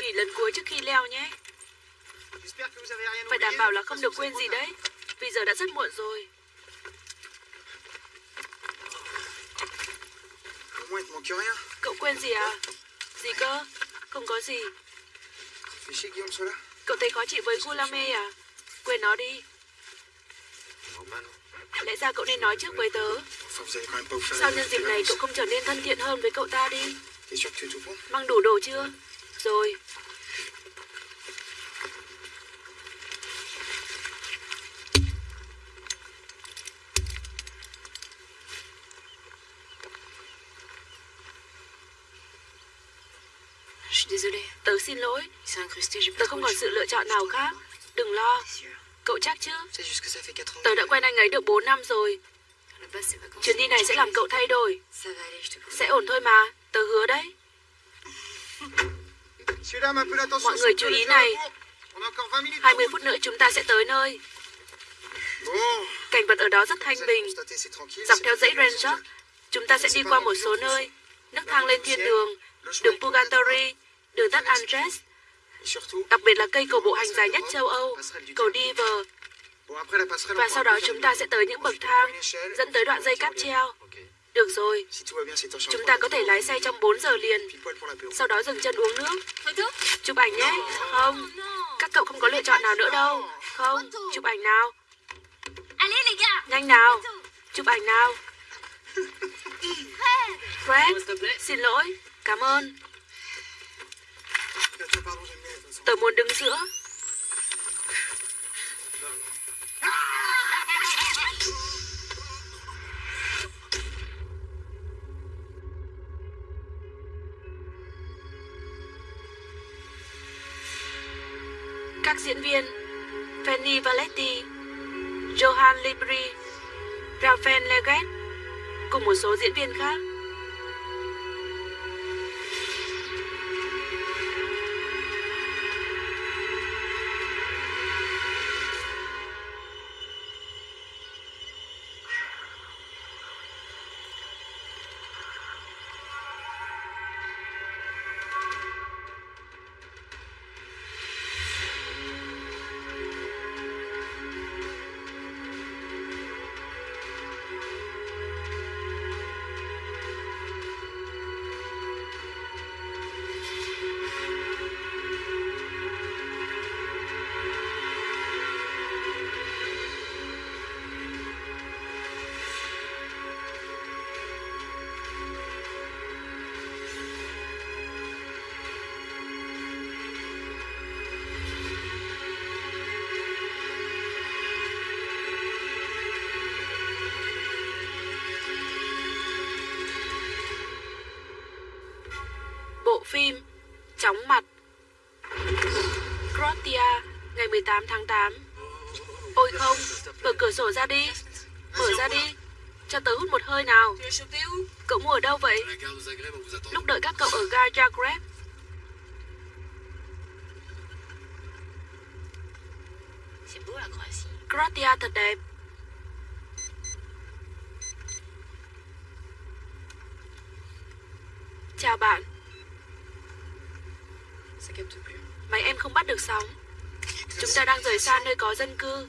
Nghỉ lần cuối trước khi leo nhé. Phải đảm bảo là không được quên gì đấy. Vì giờ đã rất muộn rồi. Cậu quên gì à? Gì cơ? Không có gì. Cậu thấy khó chịu với Gulame à? Quên nó đi. Lẽ ra cậu nên nói trước với tớ. Sao nhân dịp này cậu không trở nên thân thiện hơn với cậu ta đi? Mang đủ đồ chưa? Rồi. Tớ xin lỗi. Tớ không còn sự lựa chọn nào khác. Đừng lo. Cậu chắc chứ? C'est juste que ça fait 4 ans. Tớ đã quen anh ấy được 4 năm rồi. Chuyến đi này sẽ làm cậu thay đổi. Sẽ ổn thôi mà. Tớ hứa đấy. Mọi người chú ý này. alentours. On a encore 20 minutes. de 20 route. phút nữa chúng ta sẽ tới nơi. Cảnh vật ở đó rất thanh bình. Dọc theo dãy très Range long, chúng ta sẽ đi qua một số nơi. Nước thang lên thiên đường, đường Purgatory, đường tắt Andres, đặc biệt là cây cầu bộ hành dài nhất châu Âu, cầu Diver. Và sau đó chúng ta sẽ tới những bậc thang dẫn tới đoạn dây cáp treo. Được rồi, chúng ta có thể lái xe trong 4 giờ liền, sau đó dừng chân uống nước. Chụp ảnh nhé. Không, các cậu không có lựa chọn nào nữa đâu. Không, chụp ảnh nào. Gars Nhanh nào, chụp ảnh nào. Fred, xin lỗi, cảm ơn. Tớ muốn đứng giữa. Diễn viên Fanny Valetti, Johan Libri, Raphael Leggett cùng một số diễn viên khác. 18 tháng 8 Ôi không, mở cửa sổ ra đi. Mở ra đi Cho tớ hút một hơi nào. Cậu mua ở đâu vậy? Lúc đợi các cậu ở ga Zagreb. Croatia thật đẹp Chào bạn Ça capte plus. Máy em không bắt được sóng Chúng ta đang rời xa nơi có dân cư.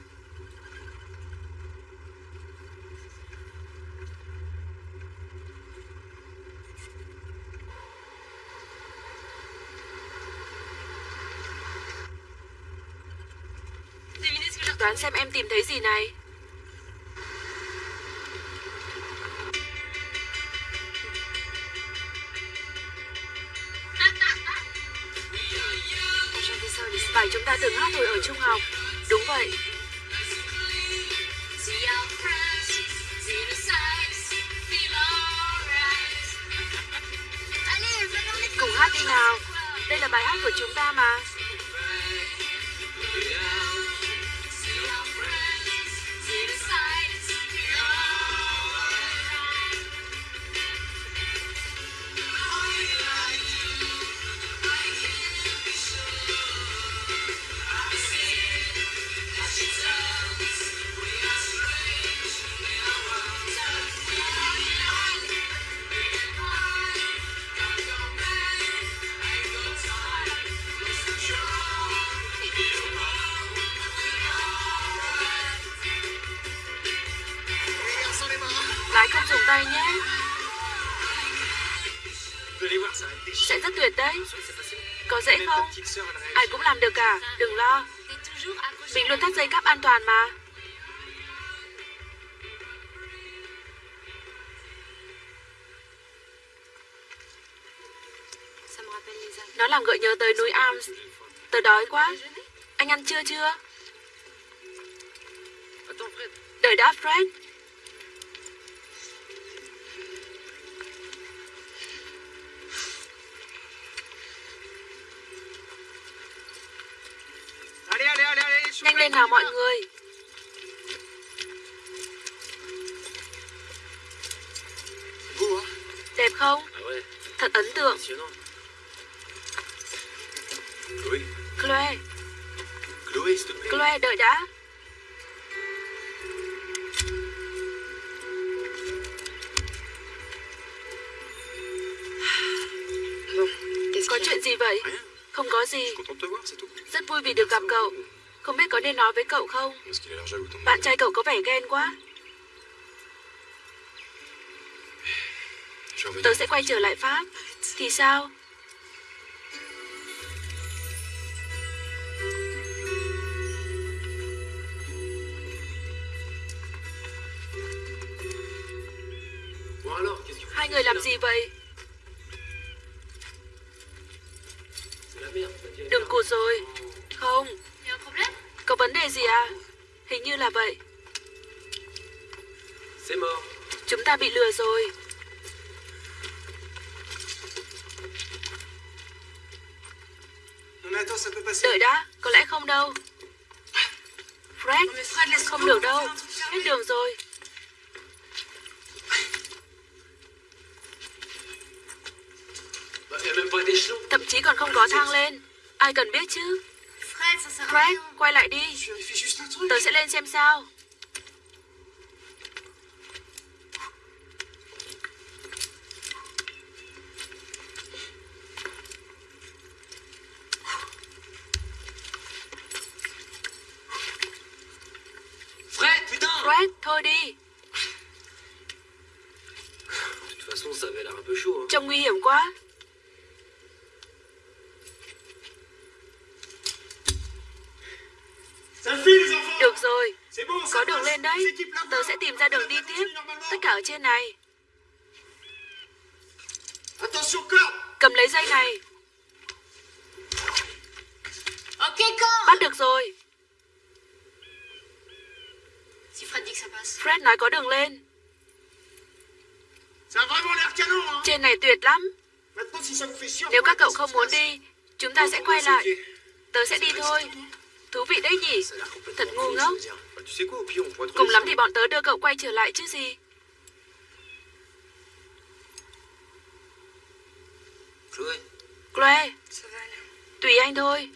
Đoán xem em tìm thấy gì này. Rất vui vì được gặp cậu. Không biết có nên nói với cậu không? Bạn trai cậu có vẻ ghen quá. Tớ sẽ quay trở lại Pháp. Thì sao? Hai người làm gì vậy? Đừng cụt rồi. Không, có vấn đề gì à? Hình như là vậy. là- C'est mort. Chúng ta bị lừa rồi. Đợi đã, có lẽ không đâu. Fred, không được đâu. Hết đường rồi. Thậm chí còn không có thang lên. Ai cần biết chứ? Fred, quay lại đi. Tớ sẽ lên xem sao. Fred, putain Fred, thôi đi. De toute façon, ça avait l'air un peu chaud. Hein. Trông nguy hiểm quá. Ça le fait, les enfants Được rồi, C'est bon, ça có đường passe. lên đấy. Les équipes là, Tớ sẽ tìm ra đường đi tiếp. Này. Cầm lấy dây này. Bắt được rồi. Fred nói có đường lên. Canon, hein Trên này tuyệt lắm. Nếu các cậu không muốn đi, chúng ta sẽ quay lại. Tớ sẽ đi thôi. Thú vị đấy nhỉ? Complètement Thật ngu ngốc. trouver Cùng lắm thì bọn tớ đưa cậu quay trở lại chứ gì. Chloé, Aller. tùy anh thôi.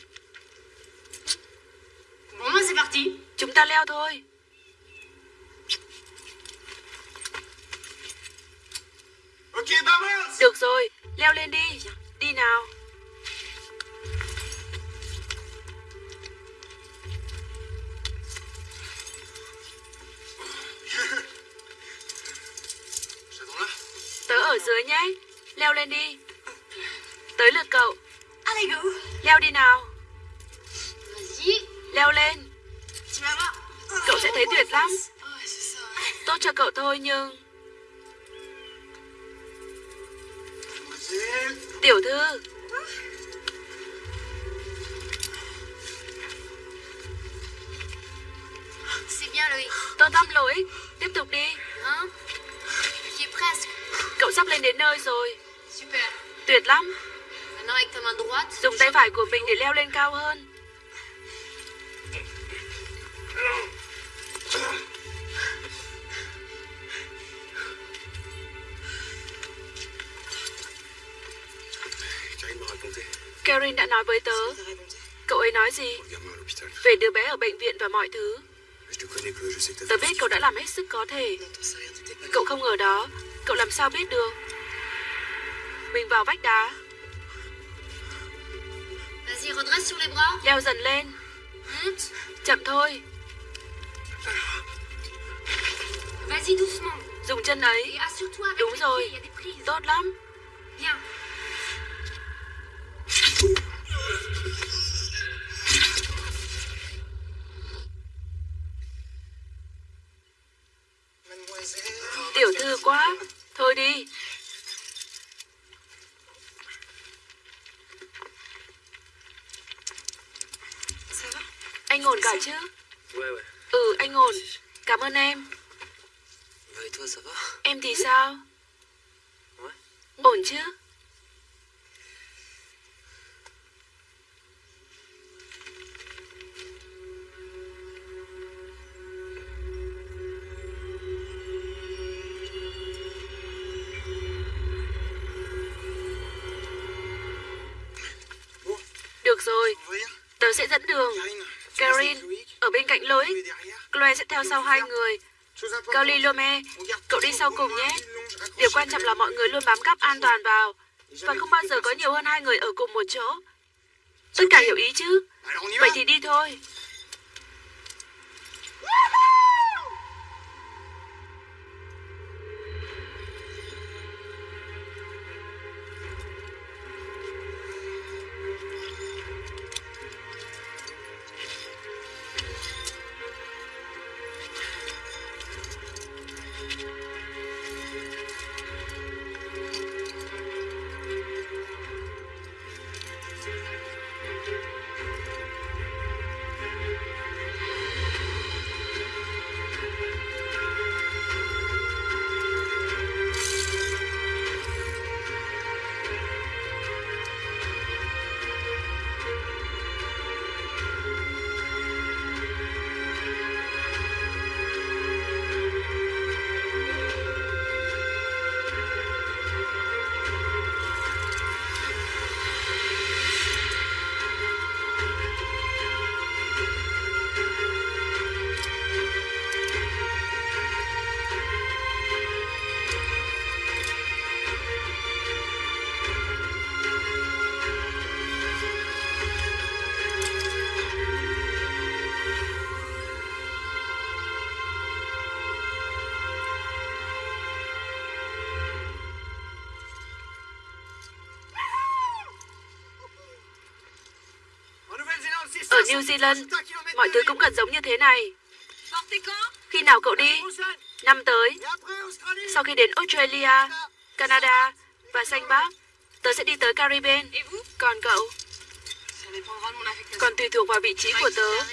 Bon, c'est parti. Chúng ta leo thôi. Ok, vamos Được rồi, leo lên đi. Đi nào. Tớ ở dưới nhé. Leo lên đi. Leo đi nào. Leo lên. Cậu sẽ thấy tuyệt lắm. Tốt cho cậu thôi nhưng... Tiểu thư, tốt lắm lỗi. Tiếp tục đi. Cậu sắp lên đến nơi rồi. Tuyệt lắm. Dùng tay phải của mình để leo lên cao hơn. Karen đã nói với tớ. Cậu ấy nói gì? Về đứa bé ở bệnh viện và mọi thứ. Tớ biết cậu đã làm hết sức có thể. Cậu không ở đó. Cậu làm sao biết được? Mình vào vách đá. Leo dần lên. Monte. Chậm thôi. Dùng chân ấy. Đúng rồi. Tốt lắm. Rồi, tớ sẽ dẫn đường. Karin, ở bên cạnh lối. Chloe sẽ theo sau hai người. Chose Lome, cậu đi sau cùng nhé. Điều quan trọng là mọi người luôn bám cắp an toàn vào và không bao giờ có nhiều hơn hai người ở cùng một chỗ. Tất cả hiểu ý chứ? Vậy thì đi thôi. New Zealand, mọi thứ cũng gần giống như thế này. Khi nào cậu đi? Năm tới, sau khi đến Australia, Canada và Xanh Bắc, tớ sẽ đi tới Caribbean. Còn cậu, còn tùy thuộc vào vị trí của tớ.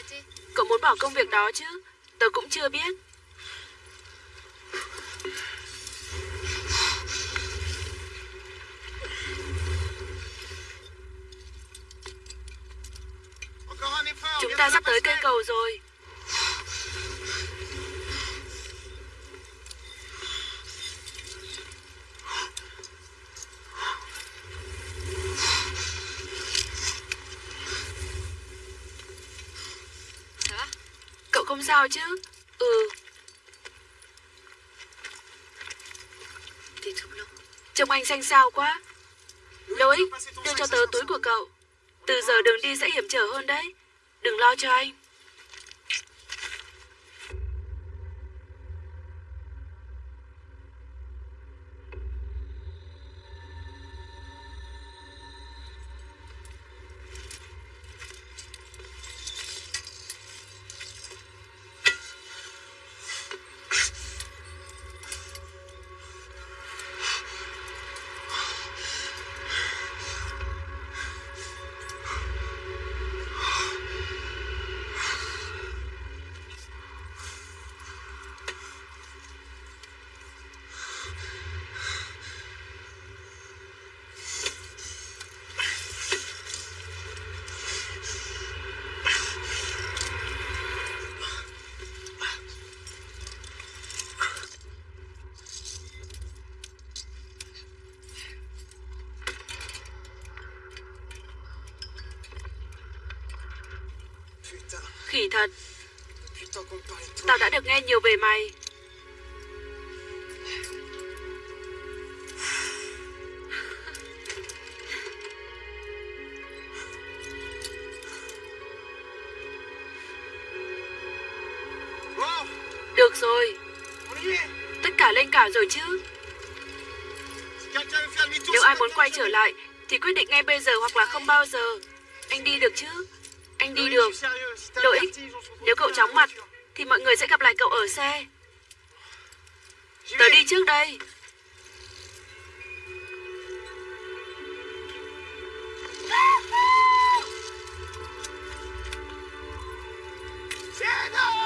Cậu muốn bỏ công việc đó chứ? Tớ cũng chưa biết. Ta sắp tới cây cầu rồi. Cậu không sao chứ? Ừ, trông anh xanh xao quá. Lỗi. đưa cho tớ túi của cậu. Từ giờ đường đi sẽ hiểm trở hơn đấy. Đừng lo cho anh. Tao đã được nghe nhiều về mày. Được rồi, tất cả lên cả rồi chứ. Nếu ai muốn quay trở lại thì quyết định ngay bây giờ hoặc là không bao giờ. Anh đi được chứ? Anh đi được. Lỗi. Nếu cậu chóng mặt mọi người sẽ gặp lại cậu ở xe. Tớ đi trước đây.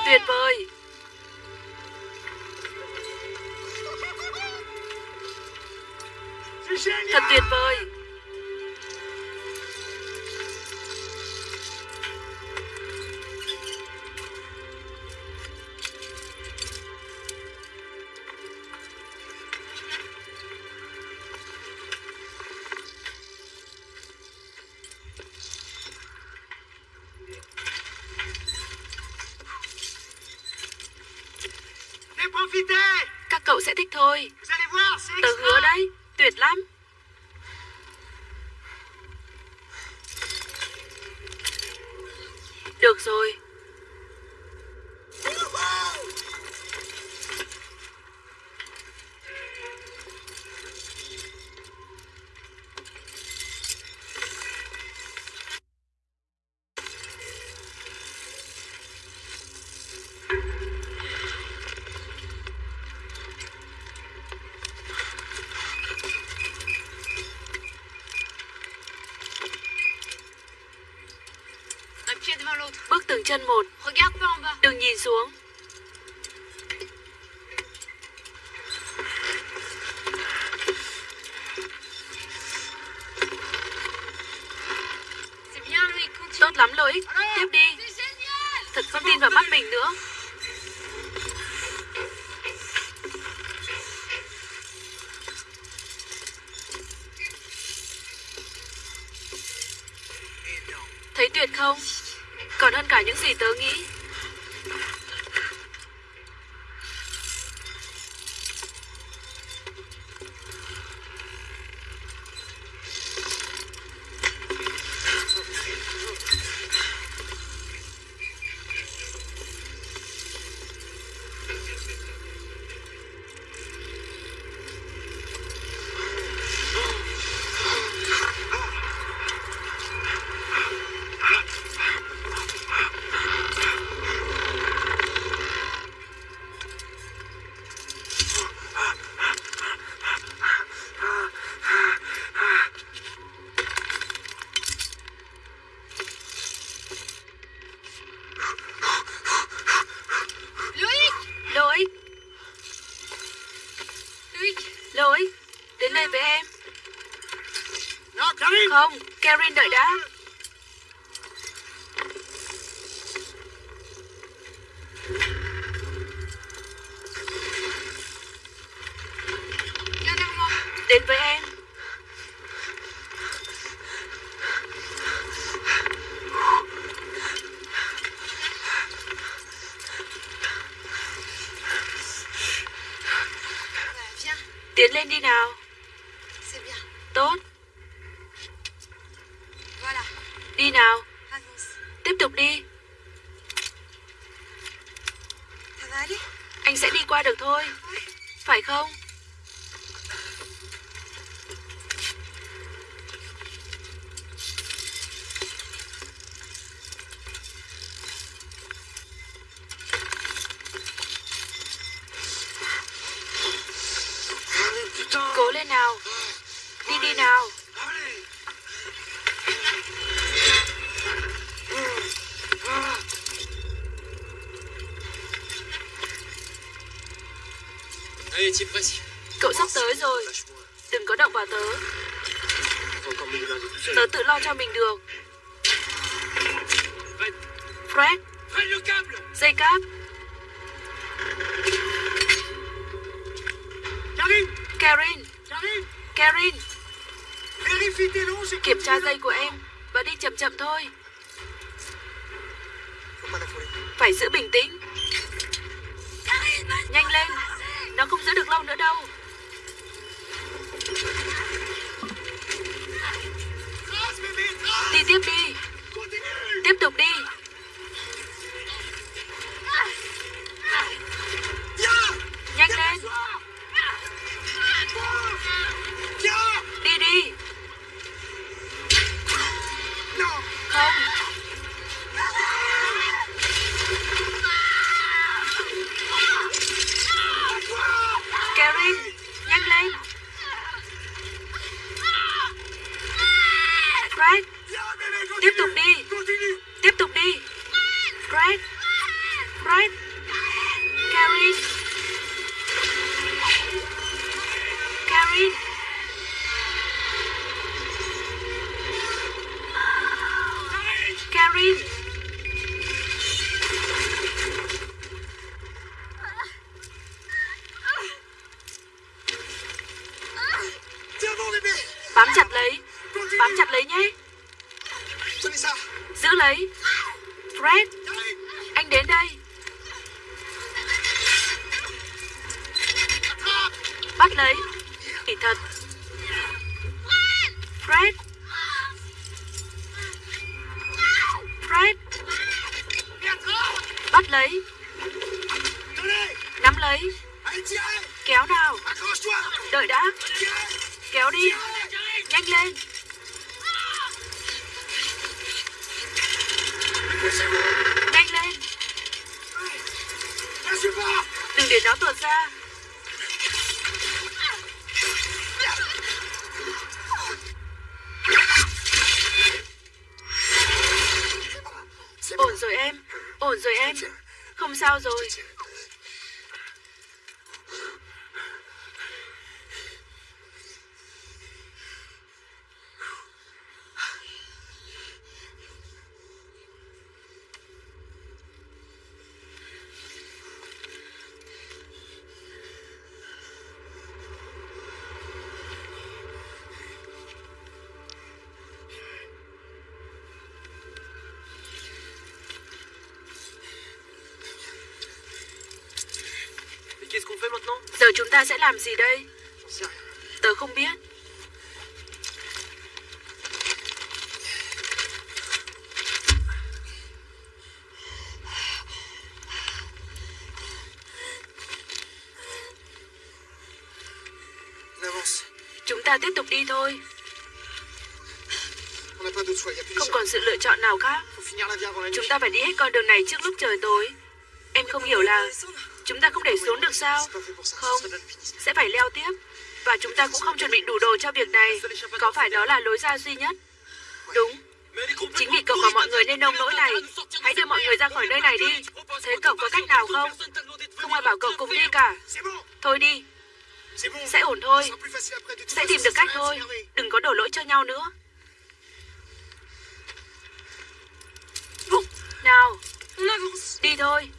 Tuyệt vời. Thật tuyệt vời. thích thôi. Tớ hứa đấy, tuyệt lắm. xuống. Không, Karen đợi đã. Đến với em. Tiến lên đi nào. Cậu sắp tới rồi. Đừng có động vào tớ. Tớ tự lo cho mình được. Chúng ta sẽ làm gì đây? Rien. Tớ không biết. On avance. Chúng ta tiếp tục đi thôi. Không còn sự lựa chọn nào khác. Chúng ta phải đi hết con đường này trước lúc trời tối. Em không hiểu là chúng ta không để xuống được sao? Không, sẽ phải leo tiếp. Và chúng ta cũng không chuẩn bị đủ đồ cho việc này. Có phải đó là lối ra duy nhất? Đúng. Chính vì cậu và mọi người nên nông nỗi này. Hãy đưa mọi người ra khỏi nơi này đi. Thế cậu có cách nào không? Không ai bảo cậu cùng đi cả. Thôi đi, sẽ ổn thôi. Sẽ tìm được cách thôi. Đừng có đổ lỗi cho nhau nữa. Nào, đi thôi.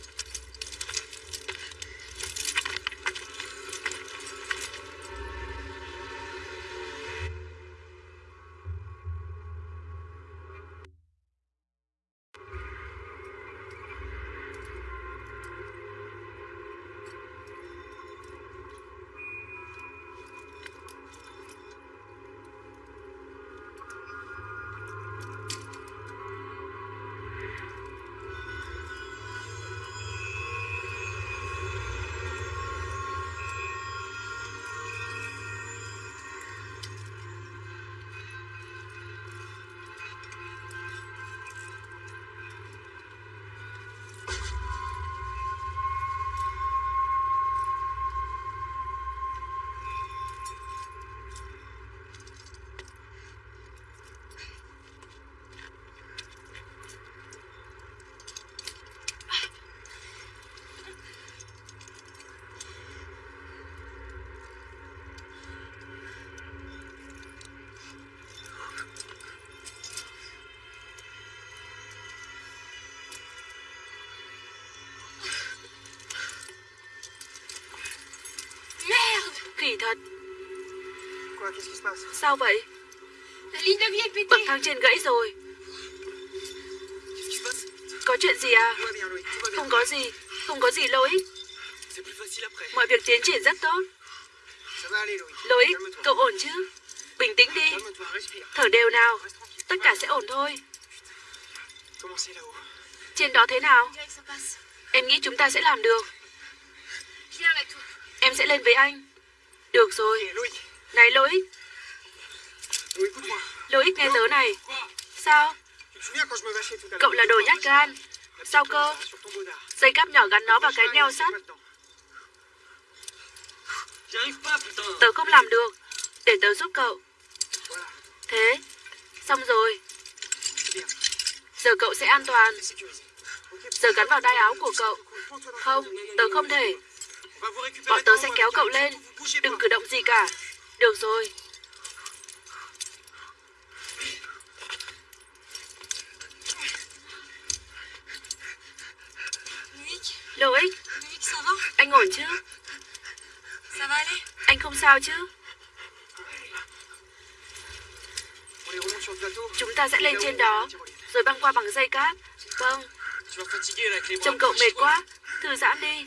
Khỉ thật, sao vậy? Bậc thang trên gãy rồi. Có chuyện gì à? Không có gì, không có gì lỗi. Mọi việc tiến triển rất tốt. Calme-toi. cậu ổn chứ? Bình tĩnh đi, thở đều nào. Tất cả sẽ ổn thôi. Trên đó thế nào? Em nghĩ chúng ta sẽ làm được. Em sẽ lên với anh. Được rồi. Này écoute-moi. Loïc nghe tớ này. Sao? À Cậu là đồ nhát gan. Sao cơ? Dây cáp nhỏ gắn nó vào cái neo sắt. Tớ không làm được. Để tớ giúp cậu. Voilà, Thế, xong rồi. Giờ cậu sẽ an toàn. Giờ gắn vào đai áo của cậu. Không, tớ không thể. Bọn tớ sẽ kéo cậu lên. Đừng cử động gì cả. Được rồi. Loic Anh ổn chứ? Anh không sao chứ? Chúng ta sẽ lên trên đó, Rồi băng qua bằng dây cáp. Vâng. Trông cậu mệt quá. Thư giãn đi.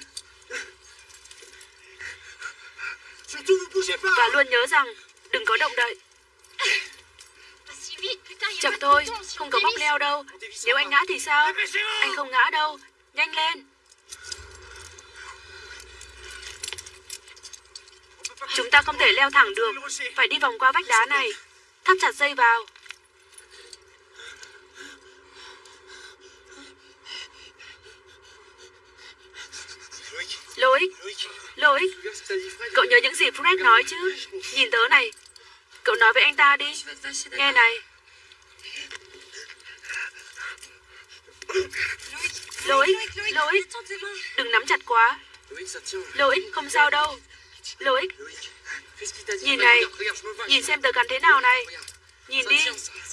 Và luôn nhớ rằng, đừng có động đậy. Chậm thôi, không có bóc leo đâu. Nếu anh ngã thì sao? Anh không ngã đâu. Nhanh lên. Chúng ta không thể leo thẳng được. Phải đi vòng qua vách đá này. Thắt chặt dây vào. Loïc, lỗi, cậu nhớ những gì Fred nói chứ? Nhìn tớ này, cậu nói với anh ta đi. Nghe này. lỗi, lỗi, đừng nắm chặt quá. lỗi, không sao đâu. lỗi, nhìn này, nhìn xem tớ cắn thế nào này. Nhìn đi,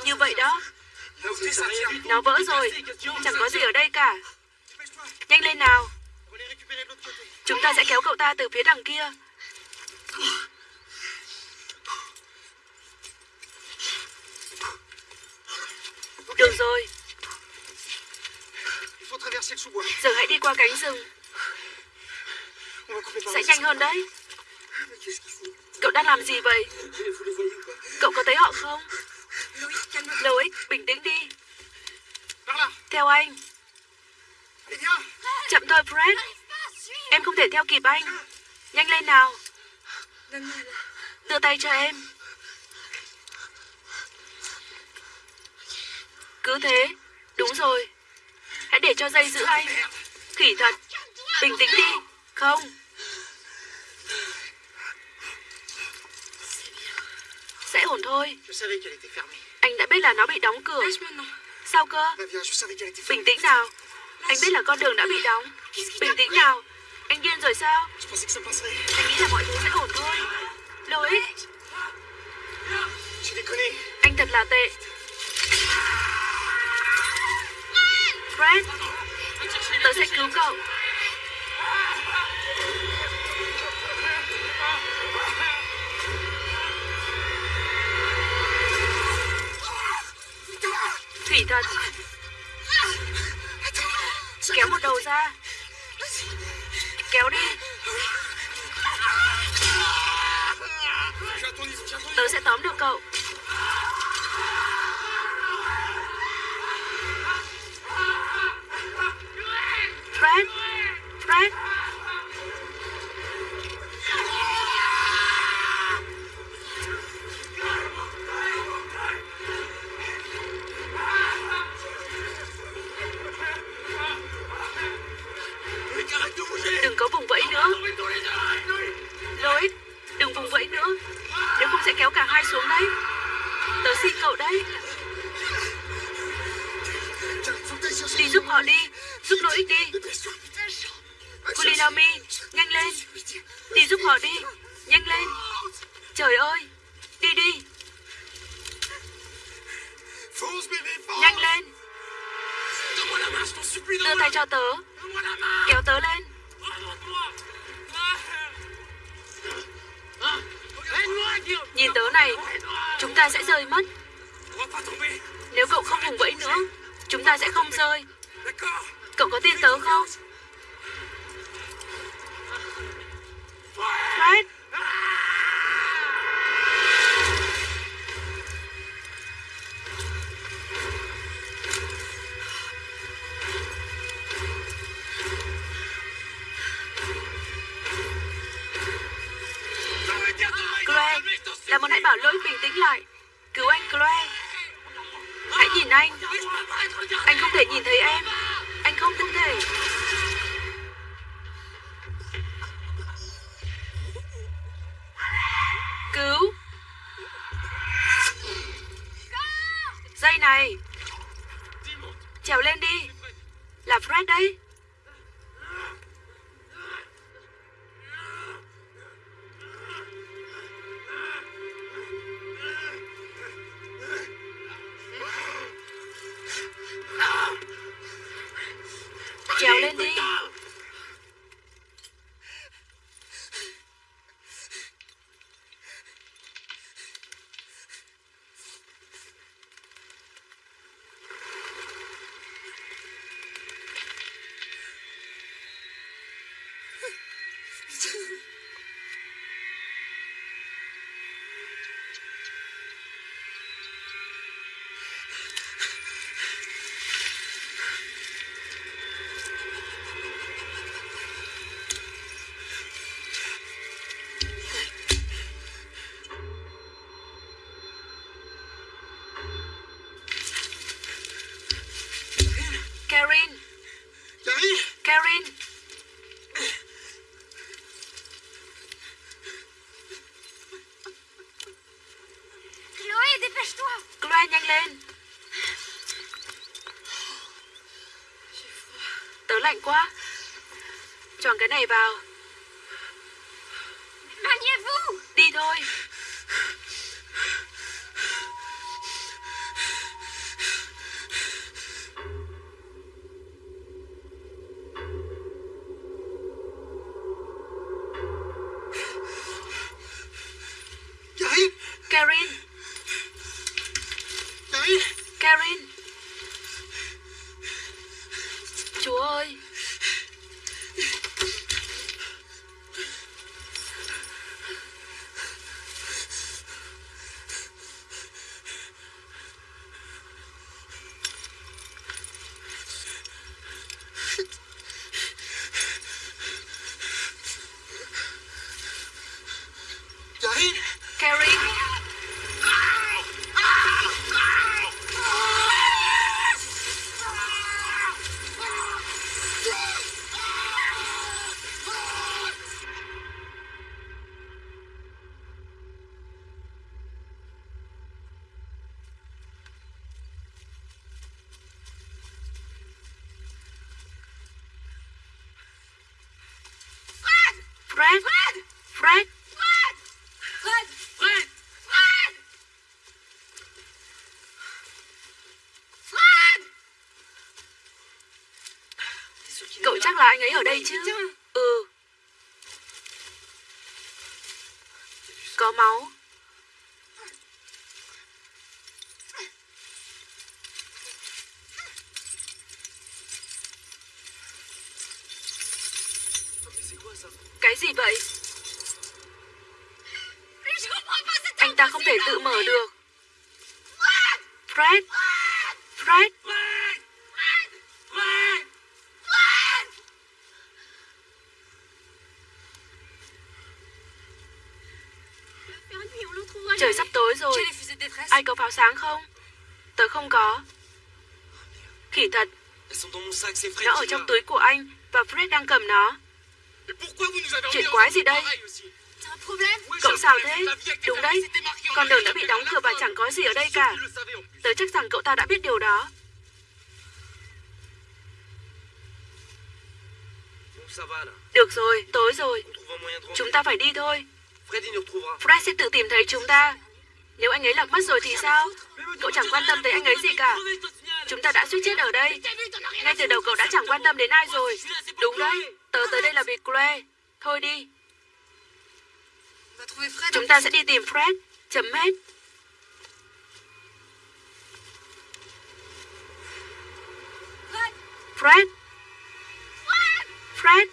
như vậy đó. Nó vỡ rồi, chẳng có gì ở đây cả. Nhanh lên nào. Chúng ta sẽ kéo cậu ta từ phía đằng kia. Được rồi, giờ hãy đi qua cánh rừng. Sẽ nhanh hơn đấy. Cậu đang làm gì vậy? Cậu có thấy họ không? Loïc, bình tĩnh đi. Theo anh. Chậm thôi Fred. Em không thể theo kịp anh. Nhanh lên nào. Đưa tay cho em. Cứ thế. Đúng rồi. Hãy để cho dây giữ anh. Khỉ thật. Bình tĩnh đi. Không. Sẽ ổn thôi. Anh đã biết là nó bị đóng cửa. Sao cơ? Bình tĩnh nào. Anh biết là con đường đã bị đóng. Bình tĩnh nào. Anh điên rồi sao? Anh nghĩ là mọi thứ sẽ ổn thôi. Déconné. anh thật là tệ. Fred, tớ sẽ cứu cậu. Thủy thật. Kéo một đầu ra. Kéo đi. Tớ sẽ tóm được cậu. Fred, Fred. Hai xuống đấy? Tớ xin cậu đấy. Đi giúp họ đi, Giúp nỗi ích đi. Kulinami, Nhanh lên. Đi giúp họ đi, Nhanh lên. Trời ơi, Đi đi. Nhanh lên. Đưa tay cho tớ. Kéo tớ lên. Nhìn tớ này. Chúng ta sẽ rơi mất. Nếu cậu không vùng vẫy nữa, chúng ta sẽ không rơi. Cậu có tin tớ không? Fred, tĩnh lại. Cứu anh Chloe Hãy nhìn anh. Anh không thể nhìn thấy em. Anh không tin thể. Cái này vào. Chắc là anh ấy ở đây chứ? Ừ. Có máu. Cái gì vậy? Anh ta không thể tự mở được. Fred! Fred! Fred Fred Trời sắp tối rồi. J'ai les fusées de détresse. Ai có pháo sáng không? Tớ không có. Khỉ thật. Nó ở trong túi của anh và Fred đang cầm nó. Chuyện quái gì đây? Cậu sao thế? Đúng đấy, con đường đã bị đóng cửa và chẳng có gì ở đây cả. Tớ chắc rằng cậu ta đã biết điều đó. Được rồi, tối rồi. Chúng ta phải đi thôi. Fred sẽ tự tìm thấy chúng ta. Nếu anh ấy lạc mất rồi thì sao? Cậu chẳng quan tâm tới anh ấy gì cả. Chúng ta đã suýt chết ở đây. Ngay từ đầu cậu đã chẳng quan tâm đến ai rồi. Đúng đấy, tớ tới đây là vì Claire. Thôi đi, chúng ta sẽ đi tìm Fred. Chấm hết. Fred! Fred! Fred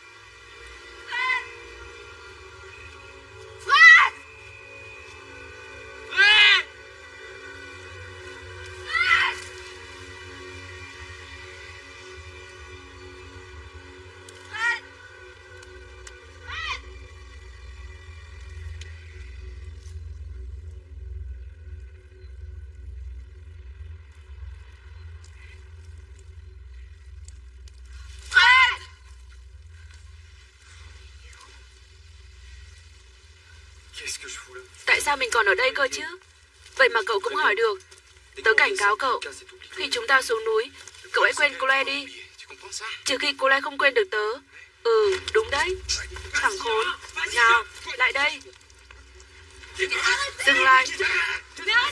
Ah! Sao mình còn ở đây cơ chứ? Vậy mà cậu cũng hỏi được. Tớ cảnh cáo cậu. Khi chúng ta xuống núi, cậu hãy quên Cole đi. Trừ khi Cole không quên được tớ. Ừ, đúng đấy. Thằng khốn. Nào, lại đây. Dừng lại.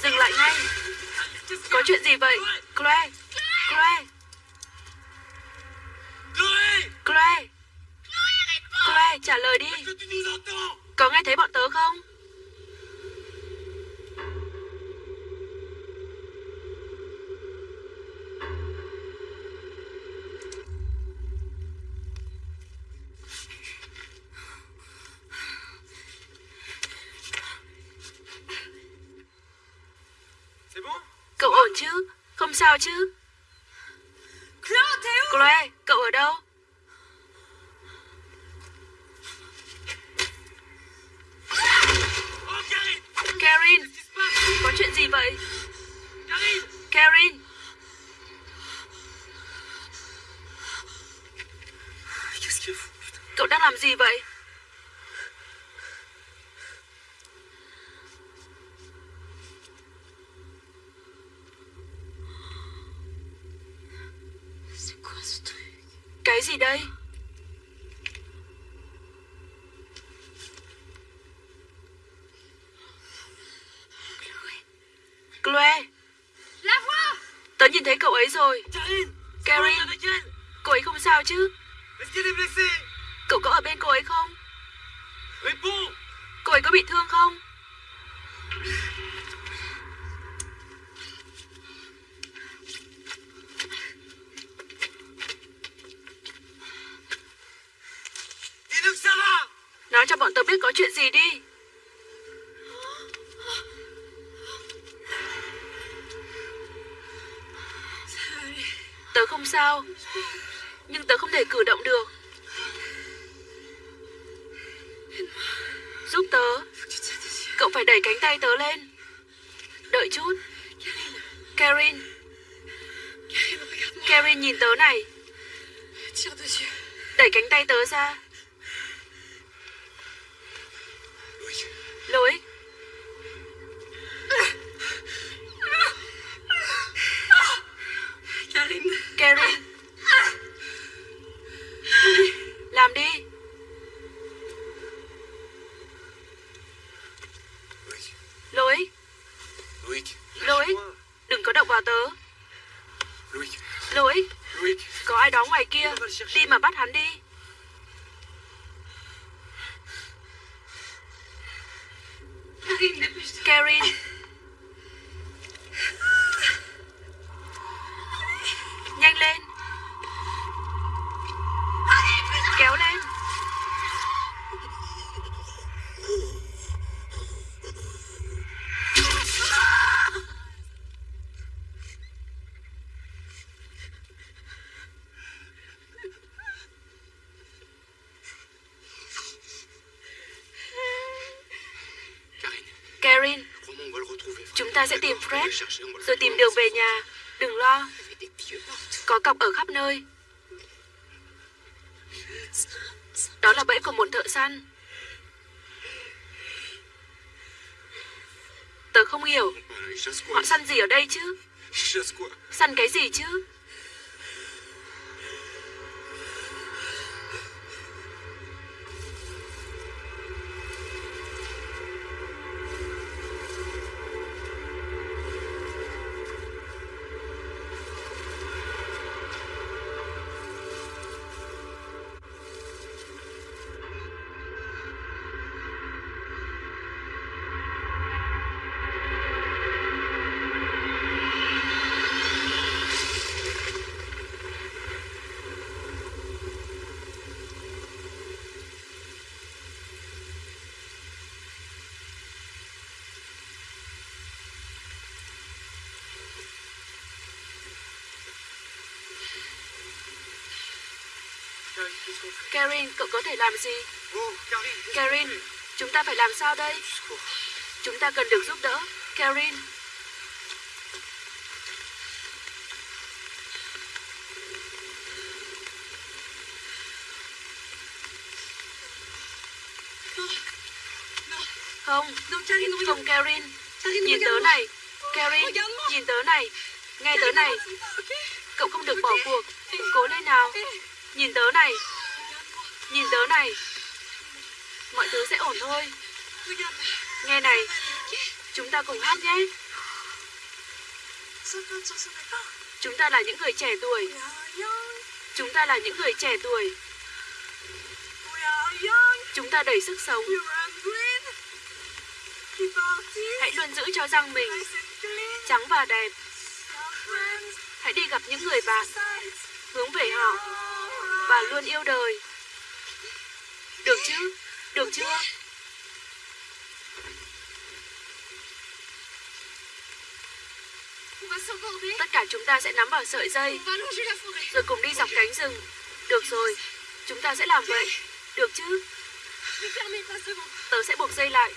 Dừng lại ngay. Có chuyện gì vậy? Cole. Cole. Cole. Cole, trả lời đi. Có nghe thấy bọn tớ không? Chứ Chloe, cậu ở đâu? Karin, có chuyện gì vậy? Karin Cậu đang làm gì vậy? Cái gì đây? Chloe, tớ nhìn thấy cậu ấy rồi. Elle Cô ấy không sao chứ? Cậu có ở bên cô ấy không? Cô ấy có bị thương không? Gì đi. Tớ không sao. Nhưng tớ không thể cử động được. Giúp tớ. Cậu phải đẩy cánh tay tớ lên. Đợi chút. Karin. Karin nhìn tớ này. Đẩy cánh tay tớ ra. Ta sẽ tìm Fred rồi tìm đường về nhà. Đừng lo, có cọc ở khắp nơi. Đó là bẫy của một thợ săn. Tớ không hiểu, họ săn gì ở đây chứ? Săn cái gì chứ? Karin, cậu có thể làm gì? Qu'on Karin, chúng ta phải làm sao đây? Chúng ta cần được giúp đỡ. Karin, không, không Karin. Nhìn tớ này. Karin, nhìn tớ này. Nghe tớ này. Cậu không được bỏ cuộc. Cố lên nào. Nhìn tớ này. Nhìn tớ này. Mọi thứ sẽ ổn thôi. Nghe này, chúng ta cùng hát nhé. Chúng ta là những người trẻ tuổi. Chúng ta là những người trẻ tuổi. Chúng ta đầy sức sống. Hãy luôn giữ cho răng mình trắng và đẹp. Hãy đi gặp những người bạn, hướng về họ và luôn yêu đời. Được chứ? Được chưa? Tất cả chúng ta sẽ nắm vào sợi dây rồi cùng đi dọc cánh rừng. Được rồi, chúng ta sẽ làm vậy. Được chứ? Tớ sẽ buộc dây lại.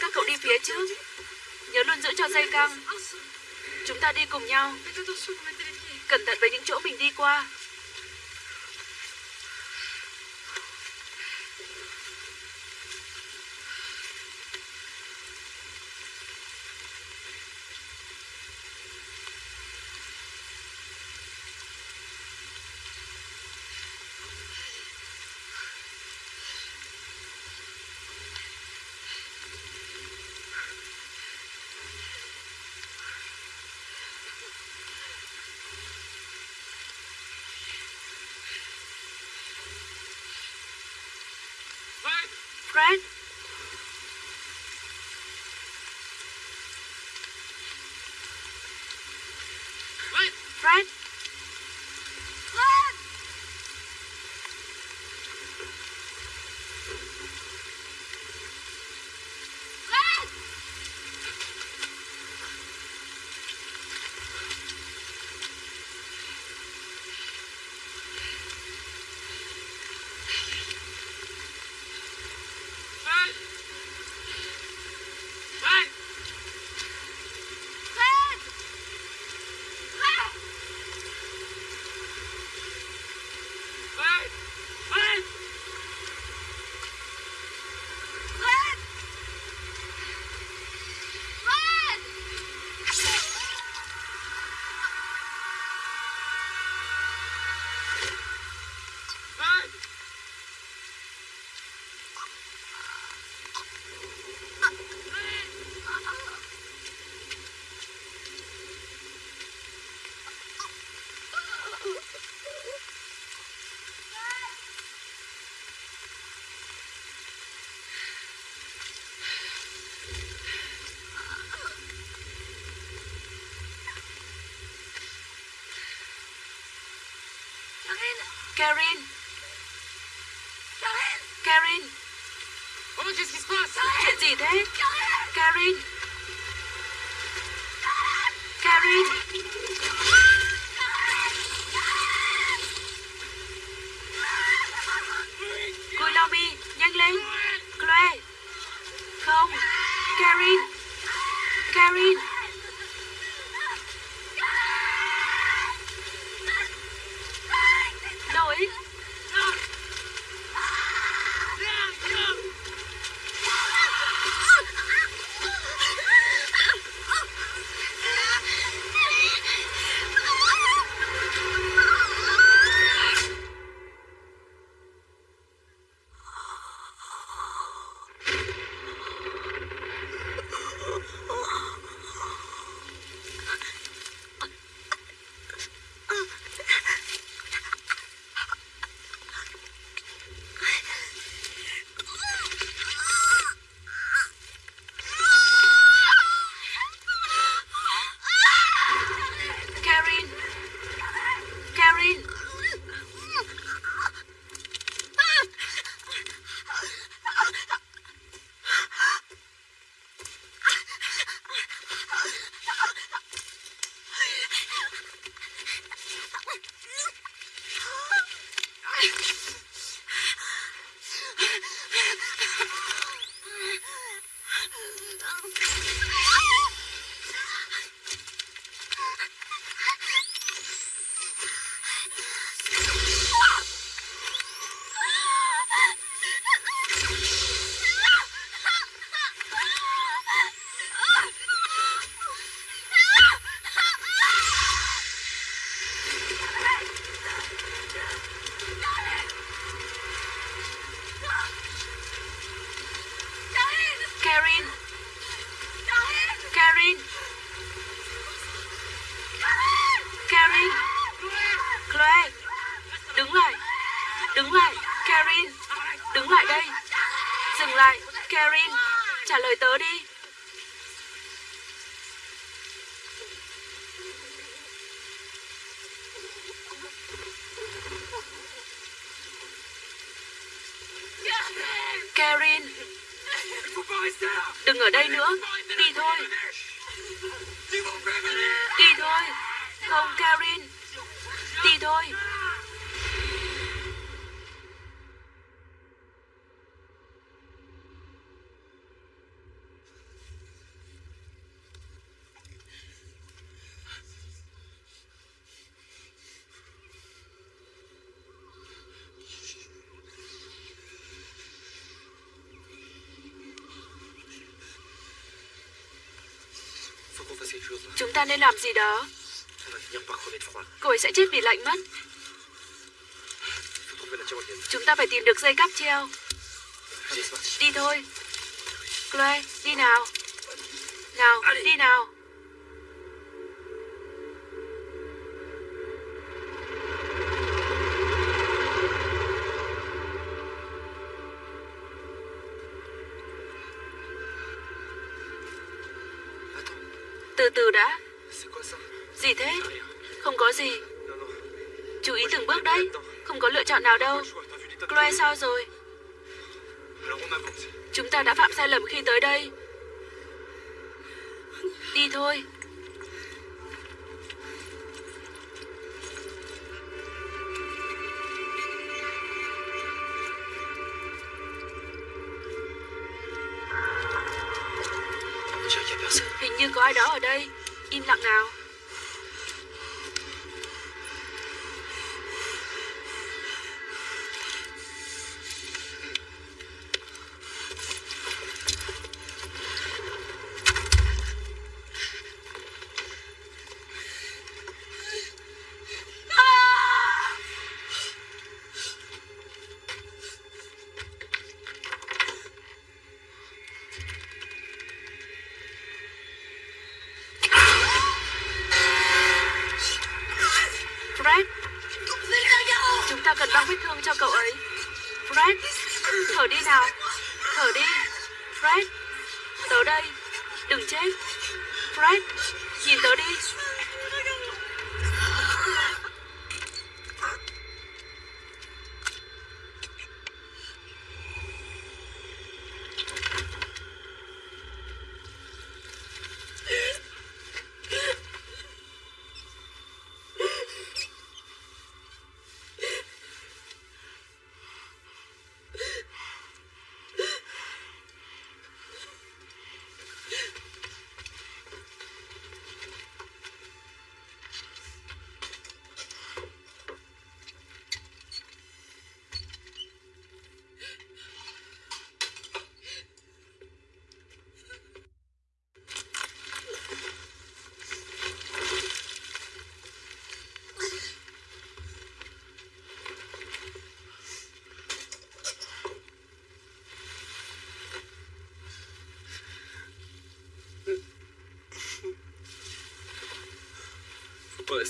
Các cậu đi phía trước. Nhớ luôn giữ cho dây căng. Chúng ta đi cùng nhau. Cẩn thận với những chỗ mình đi qua. Karine Karine Karine Oh, qu'est-ce qui se passe Karine Je dis, hein Karine Karine Đừng ở đây nữa. Đi thôi. Đi thôi. Không Karin Đi thôi. ta nên làm gì đó. Cô ấy sẽ chết vì lạnh mất. Chúng ta phải tìm được dây cáp treo. Đi thôi. Chloe, đi nào. Nào, đi nào. lầm khi tới đây. Đi thôi.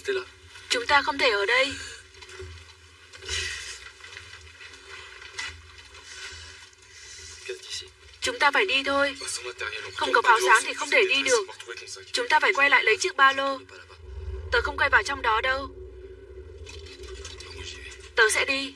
Là. Chúng ta không thể ở đây. Chúng ta phải đi thôi. Không có pháo sáng thì không thể đi được. Chúng ta phải quay lại lấy chiếc ba lô. Tớ không quay vào trong đó đâu. Tớ sẽ đi.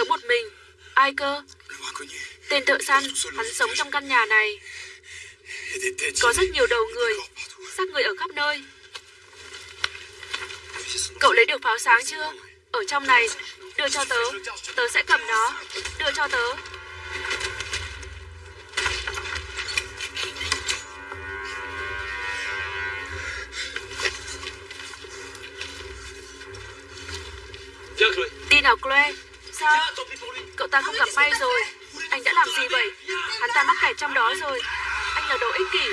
Sống một mình. Ai cơ? Tên thợ săn. Hắn sống trong căn nhà này. Có rất nhiều đầu người. Xác người ở khắp nơi. Cậu lấy được pháo sáng chưa? Ở trong này. Đưa cho tớ. Tớ sẽ cầm nó. Đưa cho tớ. Đi nào Chloe. Sao? Cậu ta không gặp may rồi. Anh đã làm gì vậy? Hắn ta mắc kẹt trong đó rồi. Anh là đồ ích kỷ.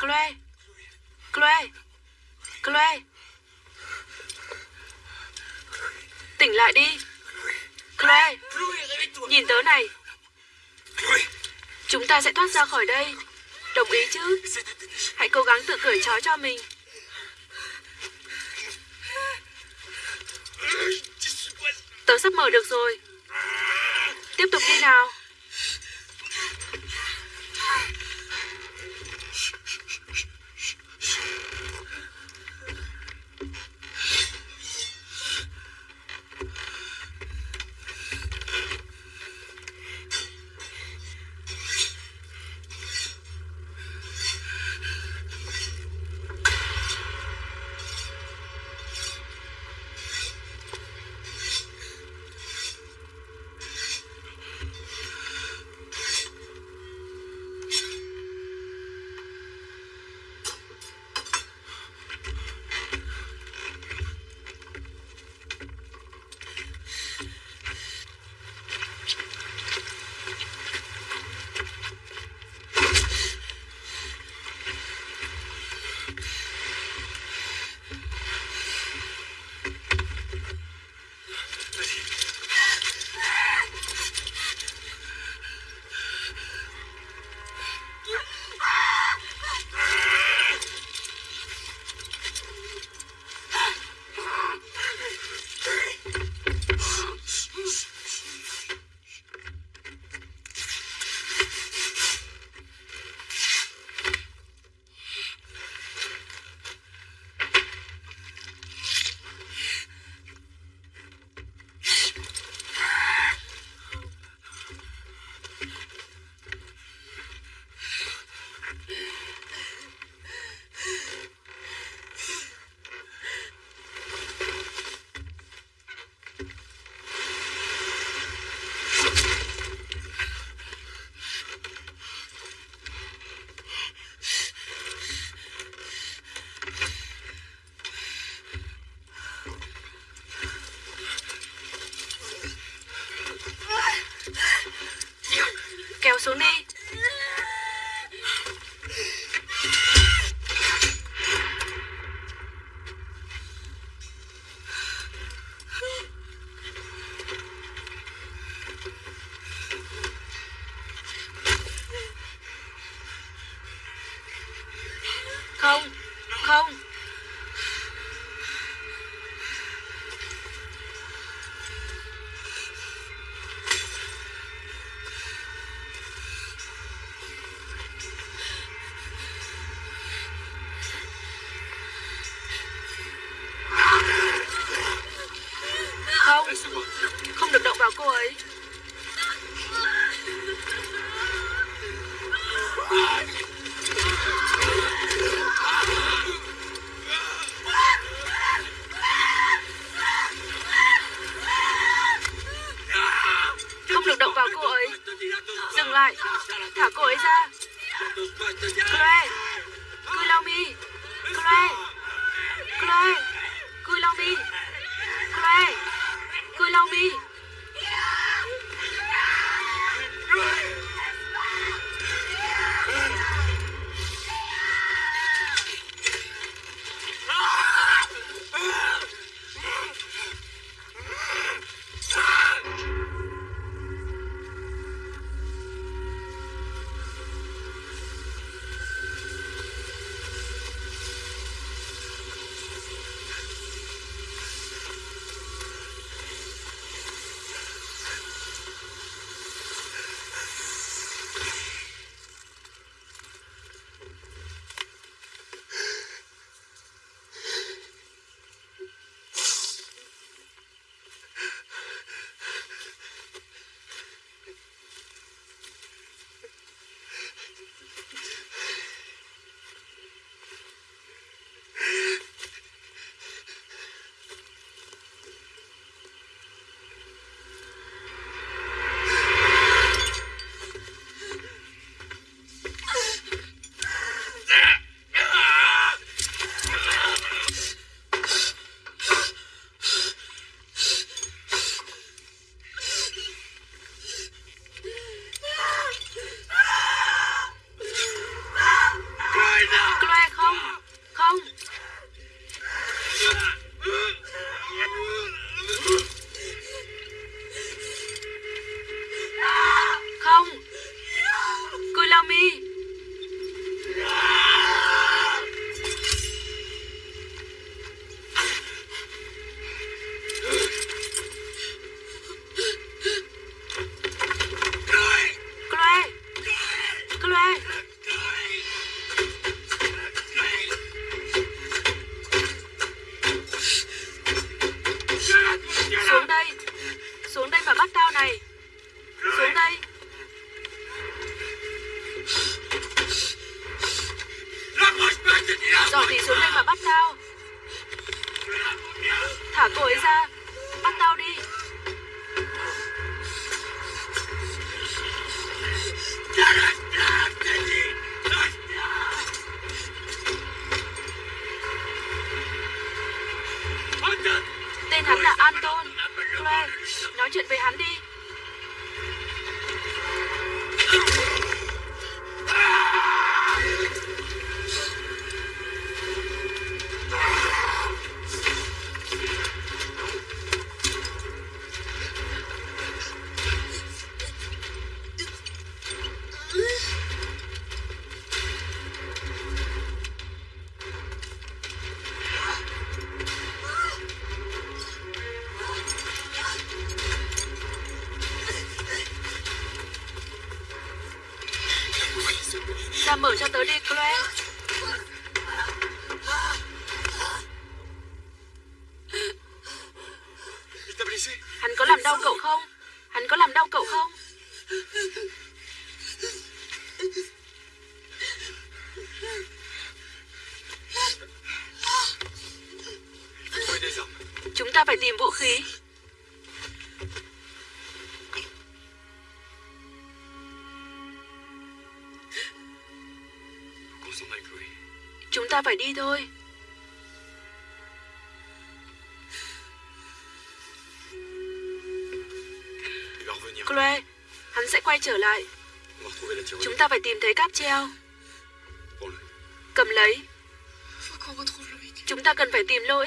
Chloe. Chloe. Chloe. Tỉnh lại đi. Chloe, nhìn tớ này. Chúng ta sẽ thoát ra khỏi đây. Đồng ý chứ? Hãy cố gắng tự cởi trói cho mình. Tớ sắp mở được rồi. Tiếp tục đi nào. Chloe, hắn sẽ quay trở lại. Chúng ta phải tìm thấy cáp treo. Cầm lấy. Chúng ta cần phải tìm lỗi.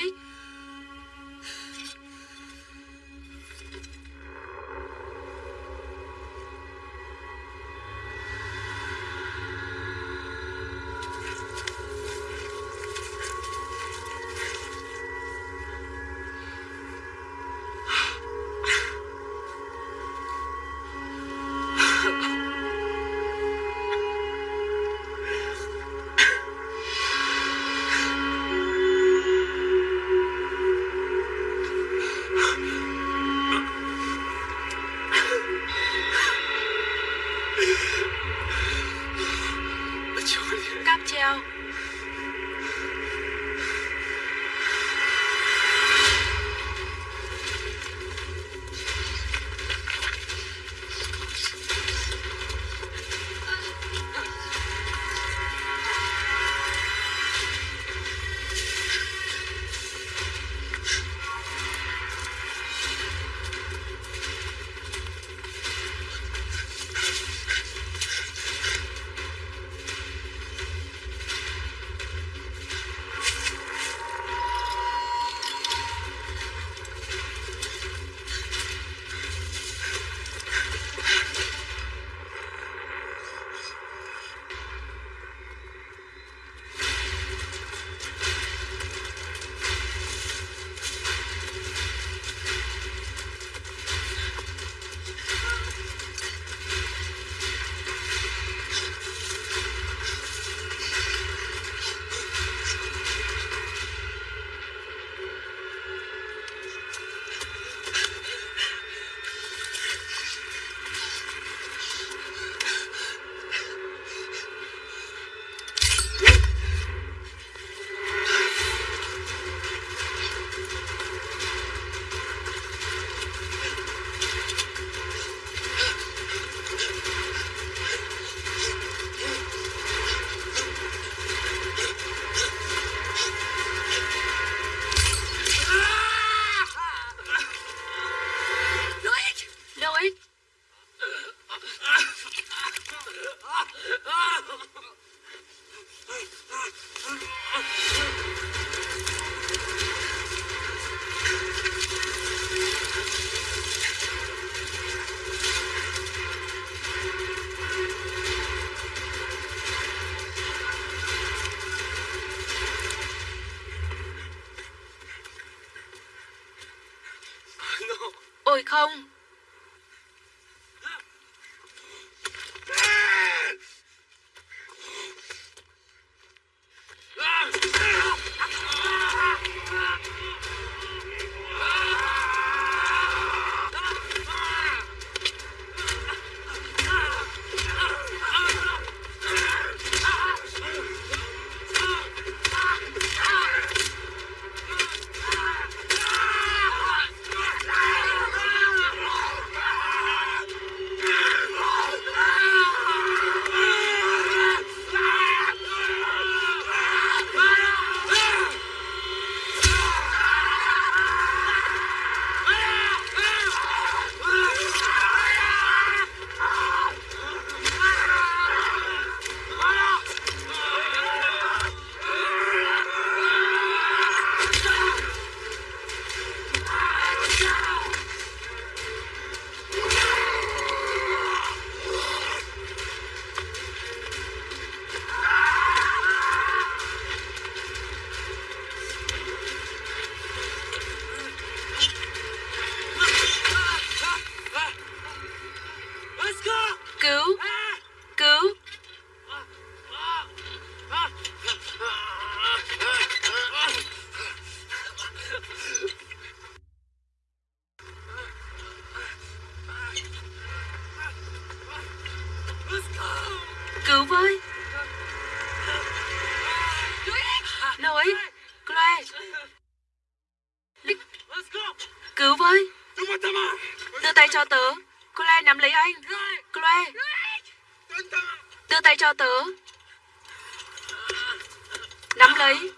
Tay cho tớ. Chloe nắm lấy anh. Chloe, đưa tay cho tớ. Nắm lấy.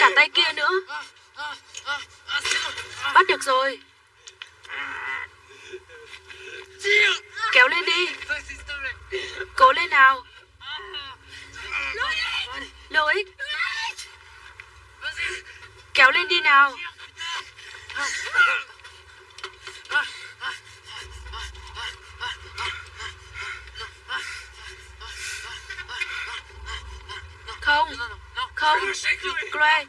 Cả tay kia nữa. Bắt được rồi. Kéo lên đi. Cố lên nào. Loïc. Kéo lên đi nào. Không, Chloe,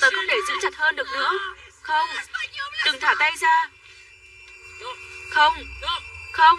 tớ không thể giữ chặt hơn được nữa. Không, đừng thả tay ra. Không, không.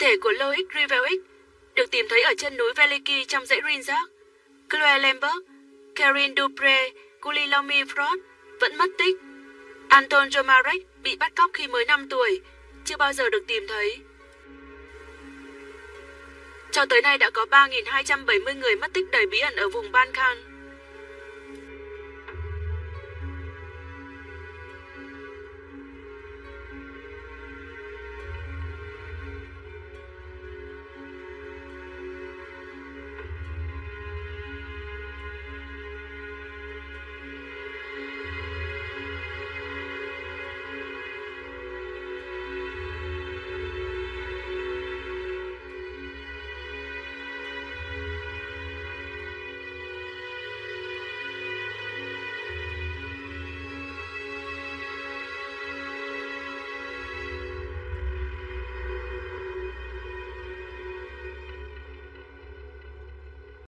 Thể của Loic Rivelic được tìm thấy ở chân núi Veliki trong dãy Rinzak. Claire Lambert, Karin Dupre, Gulilomi Frost vẫn mất tích. Anton Jomarek bị bắt cóc khi mới 5 tuổi, chưa bao giờ được tìm thấy. Cho tới nay đã có 3.270 người mất tích đầy bí ẩn ở vùng Balkan.